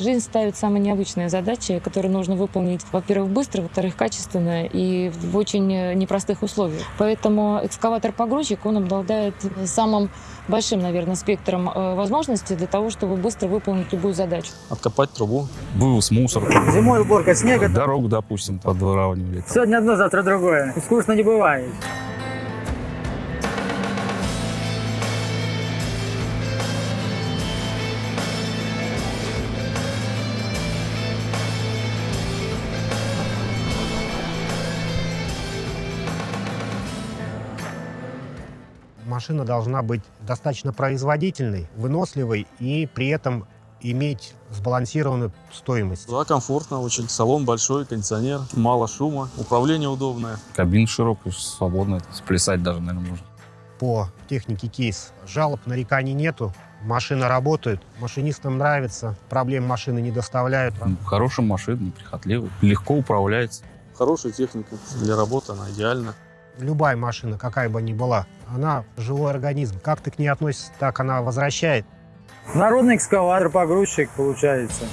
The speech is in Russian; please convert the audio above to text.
Жизнь ставит самые необычные задачи, которые нужно выполнить, во-первых, быстро, во-вторых, качественно и в очень э, непростых условиях. Поэтому экскаватор-погрузчик, он обладает самым большим, наверное, спектром э, возможностей для того, чтобы быстро выполнить любую задачу. Откопать трубу. Вывоз мусора. Зимой уборка снега. Дорогу, допустим, подворавнивали. Сегодня одно, завтра другое. Скучно не бывает. Машина должна быть достаточно производительной, выносливой и при этом иметь сбалансированную стоимость. Да, комфортно очень. Салон большой, кондиционер, мало шума, управление удобное. Кабина широкая, свободная. Сплясать даже, наверное, можно. По технике кейс жалоб, нареканий нету. Машина работает, машинистам нравится, проблем машины не доставляют. Хорошая машина, неприхотливая. Легко управляется. Хорошая техника. Для работы она идеальна. Любая машина, какая бы ни была, она живой организм. Как ты к ней относишься, так она возвращает. Народный экскаватор, погрузчик получается.